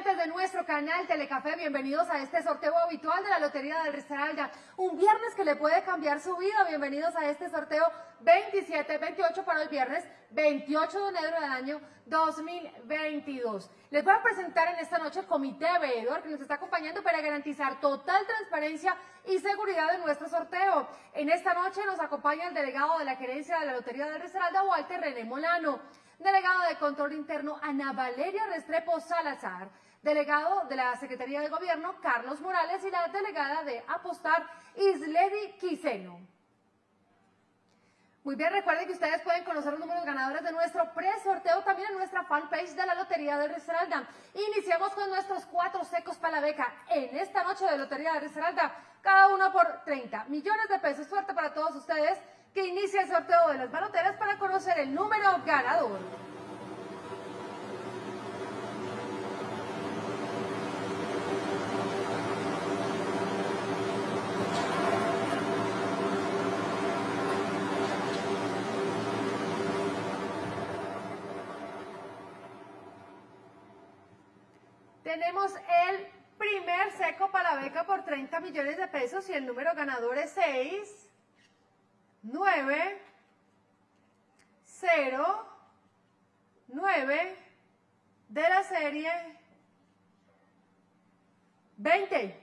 televidentes de nuestro canal Telecafé, bienvenidos a este sorteo habitual de la Lotería del Risaralda. Un viernes que le puede cambiar su vida. Bienvenidos a este sorteo 27, 28 para el viernes 28 de enero del año 2022. Les voy a presentar en esta noche el comité veedor que nos está acompañando para garantizar total transparencia y seguridad de nuestro sorteo. En esta noche nos acompaña el delegado de la gerencia de la Lotería del Risaralda, Walter René Molano delegado de Control Interno Ana Valeria Restrepo Salazar, delegado de la Secretaría de Gobierno Carlos Morales y la delegada de Apostar Isledi Quiseno. Muy bien, recuerden que ustedes pueden conocer los números ganadores de nuestro pre-sorteo también en nuestra fanpage de la Lotería de Risaralda. Iniciamos con nuestros cuatro secos para la beca en esta noche de Lotería de Risaralda, cada uno por 30 millones de pesos. Suerte para todos ustedes que inicia el sorteo de las baloteras para conocer el número ganador. Tenemos el primer seco para la beca por 30 millones de pesos y el número ganador es 6. 9, 0, 9 de la serie 20.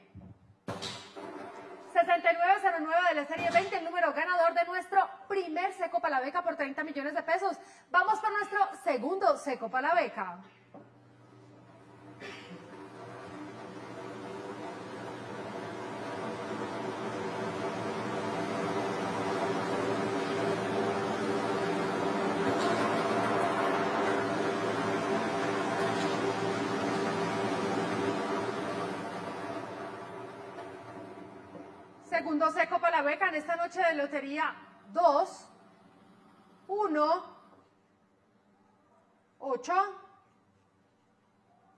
6909 de la serie 20, el número ganador de nuestro primer seco para la beca por 30 millones de pesos. Vamos por nuestro segundo seco para la beca. Segundo seco para la beca en esta noche de lotería 2, 1, 8,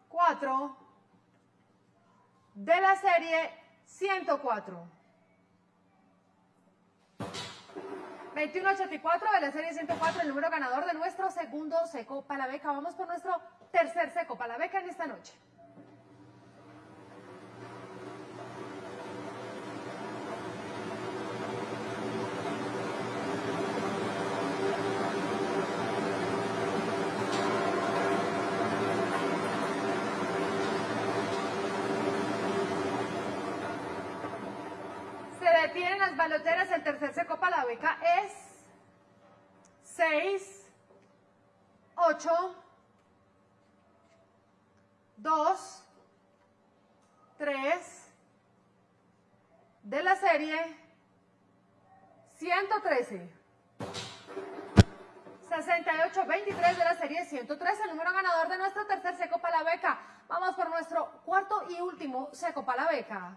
4, de la serie 104. 2184 de la serie 104, el número ganador de nuestro segundo seco para la beca. Vamos por nuestro tercer seco para la beca en esta noche. detienen las baloteras, el tercer seco para la beca es 6, 8, 2, 3, de la serie 113. 68-23 de la serie 113, el número ganador de nuestro tercer seco para la beca. Vamos por nuestro cuarto y último seco para la beca.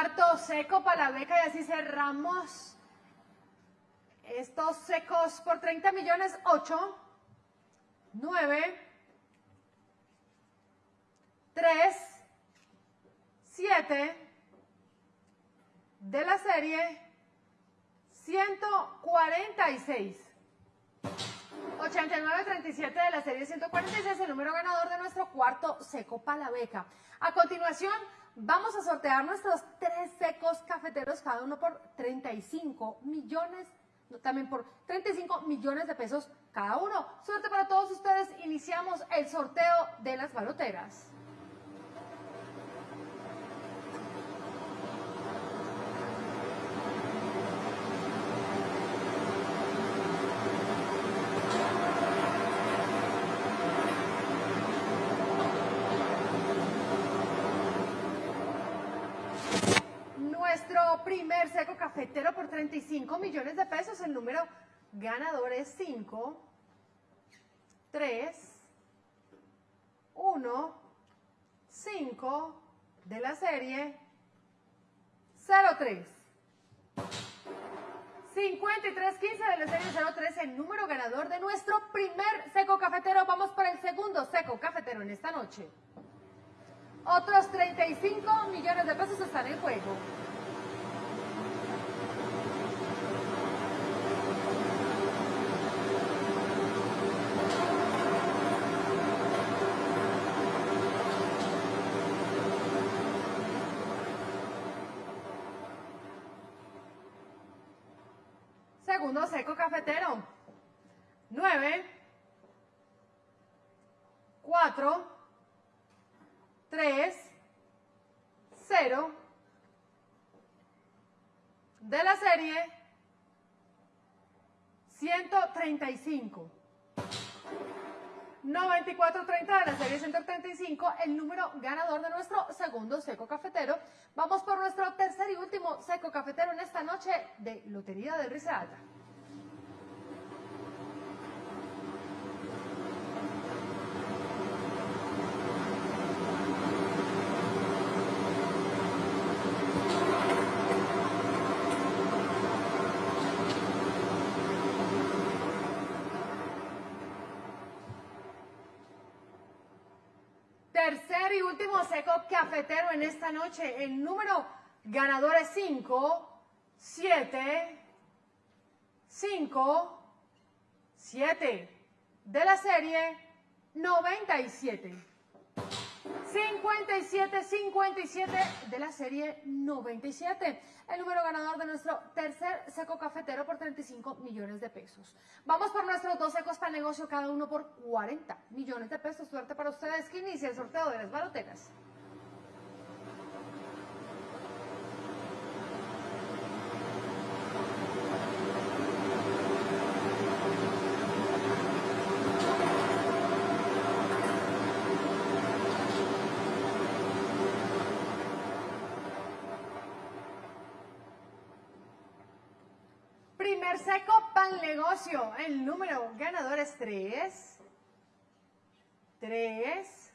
Cuarto seco para la beca y así cerramos estos secos por 30 millones. 8, 9, 3, 7 de la serie 146. 8937 de la serie 146, el número ganador de nuestro cuarto seco para la beca. A continuación, Vamos a sortear nuestros tres secos cafeteros, cada uno por 35 millones, también por 35 millones de pesos cada uno. Suerte para todos ustedes, iniciamos el sorteo de las baloteras. primer cafetero por 35 millones de pesos. El número ganador es 5, 3, 1, 5 de la serie 03. 5315 de la serie 03, el número ganador de nuestro primer seco cafetero. Vamos por el segundo seco cafetero en esta noche. Otros 35 millones de pesos están en juego. Segundo seco cafetero. 9, 4, 3, 0 de la serie 135. 9430 de la serie 135, el número ganador de nuestro segundo seco cafetero. Vamos por nuestro tercer y último seco cafetero en esta noche de Lotería del Risaralda. Tercer y último seco cafetero en esta noche. El número ganador es 5, 7, 5, 7 de la serie 97. 57, 57 de la serie 97. El número ganador de nuestro tercer seco cafetero por 35 millones de pesos. Vamos por nuestros dos secos para negocio, cada uno por 40 millones de pesos. Suerte para ustedes que inicia el sorteo de las baloteras. Primer seco pan negocio. El número ganador es 3, 3,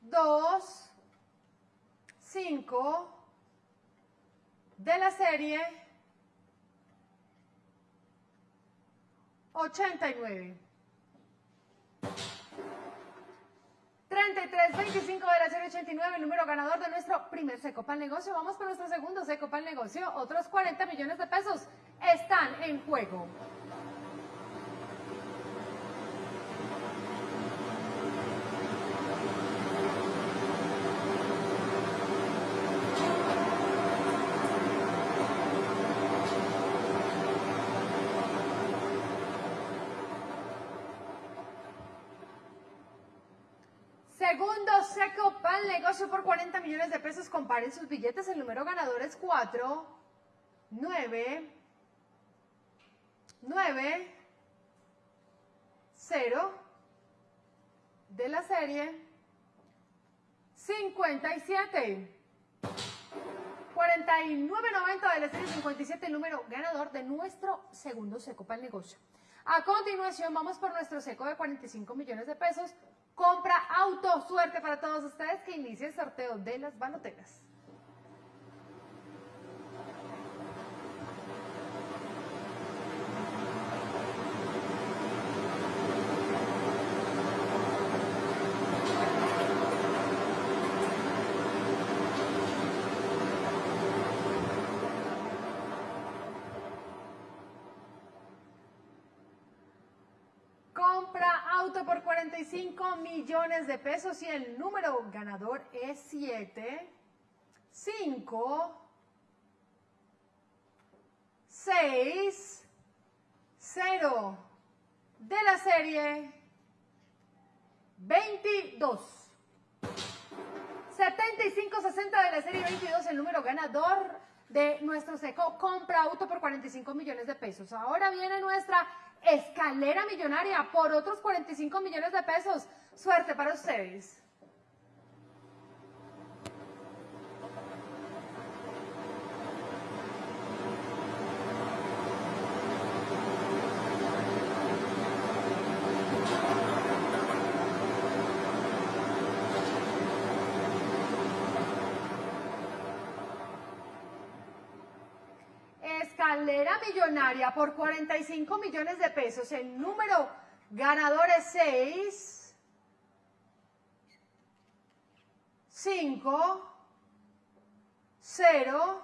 2, 5 de la serie 89. 3325 de la serie 89, el número ganador de nuestro primer seco pan negocio. Vamos con nuestro segundo seco pan negocio. Otros 40 millones de pesos están en juego. Segundo seco pan negocio por 40 millones de pesos. Comparen sus billetes. El número ganador es 4, 9, 9, 0 de la serie 57. 49.90 de la serie 57, el número ganador de nuestro segundo seco para el negocio. A continuación, vamos por nuestro seco de 45 millones de pesos. Compra auto. Suerte para todos ustedes que inicie el sorteo de las baloteras. Compra auto por 45 millones de pesos y el número ganador es 7, 5, 6, 0 de la serie 22. 7560 de la serie 22, el número ganador de nuestro seco compra auto por 45 millones de pesos. Ahora viene nuestra escalera millonaria por otros 45 millones de pesos. Suerte para ustedes. Escalera millonaria por 45 millones de pesos. El número ganador es 6, 5, 0,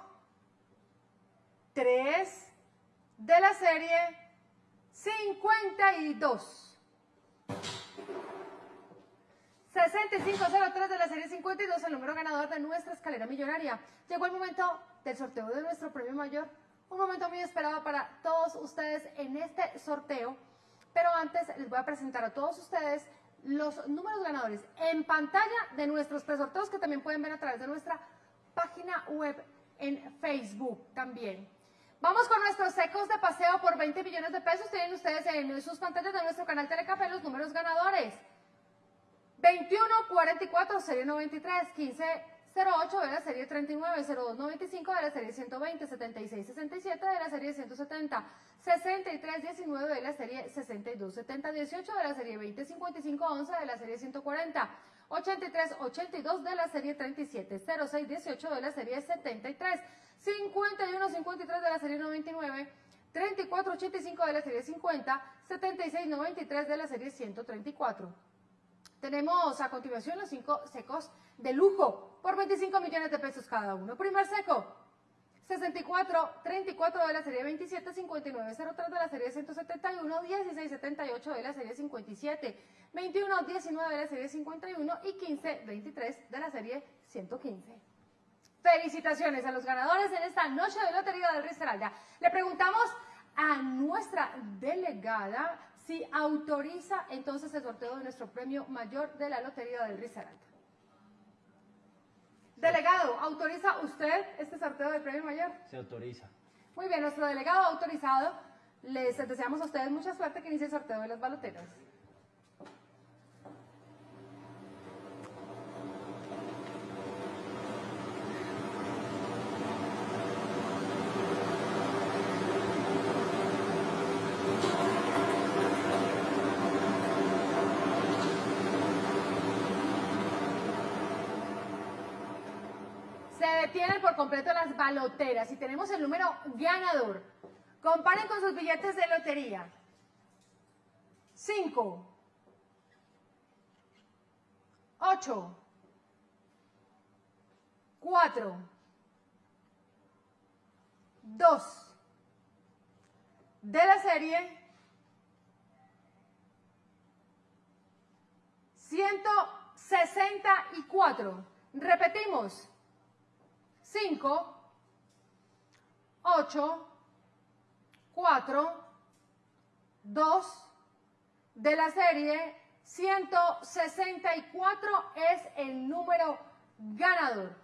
3 de la serie 52. 6503 de la serie 52, el número ganador de nuestra escalera millonaria. Llegó el momento del sorteo de nuestro premio mayor. Un momento muy esperado para todos ustedes en este sorteo. Pero antes les voy a presentar a todos ustedes los números ganadores en pantalla de nuestros presorteos que también pueden ver a través de nuestra página web en Facebook también. Vamos con nuestros secos de paseo por 20 millones de pesos. Tienen ustedes en sus pantallas de nuestro canal Telecafé los números ganadores. 2144, serie 93, 1508 de la serie 39, 0295 de la serie 120, 7667 de la serie 170, 6319 de la serie 6270, 18 de la serie 2055, 11 de la serie 140, 8382 de la serie 37, 0618 de la serie 73, 5153 de la serie 99, 3485 de la serie 50, 7693 de la serie 134. Tenemos a continuación los cinco secos de lujo por 25 millones de pesos cada uno. Primer seco, 64, 34 de la serie 27, 59, 03 de la serie 171, 16, 78 de la serie 57, 21, 19 de la serie 51 y 15, 23 de la serie 115. Felicitaciones a los ganadores en esta noche de Lotería del Risaralda. Le preguntamos a nuestra delegada si autoriza entonces el sorteo de nuestro premio mayor de la Lotería del Risaralda. Delegado, ¿autoriza usted este sorteo del premio mayor? Se autoriza. Muy bien, nuestro delegado autorizado. Les deseamos a ustedes mucha suerte que inicie el sorteo de las baloteras. Detienen por completo las baloteras y tenemos el número ganador. Comparen con sus billetes de lotería. 5, 8, 4, 2 de la serie 164. Repetimos. 5, 8, 4, 2 de la serie 164 es el número ganador.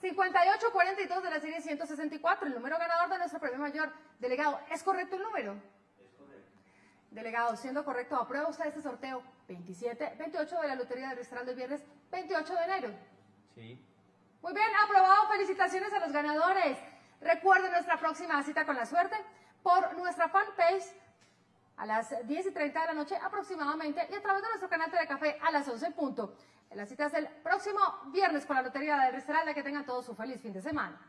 5842 de la serie 164, el número ganador de nuestro premio mayor. Delegado, ¿es correcto el número? Es correcto. Delegado, siendo correcto, ¿aprueba usted este sorteo 27, 28 de la Lotería del Restaurante del viernes 28 de enero? Sí. Muy bien, aprobado. Felicitaciones a los ganadores. Recuerden nuestra próxima cita con la suerte por nuestra fanpage a las 10 y 30 de la noche aproximadamente y a través de nuestro canal de café a las 11 en punto. La cita es el próximo viernes con la Lotería del Restaurante. Que tengan todos su feliz fin de semana.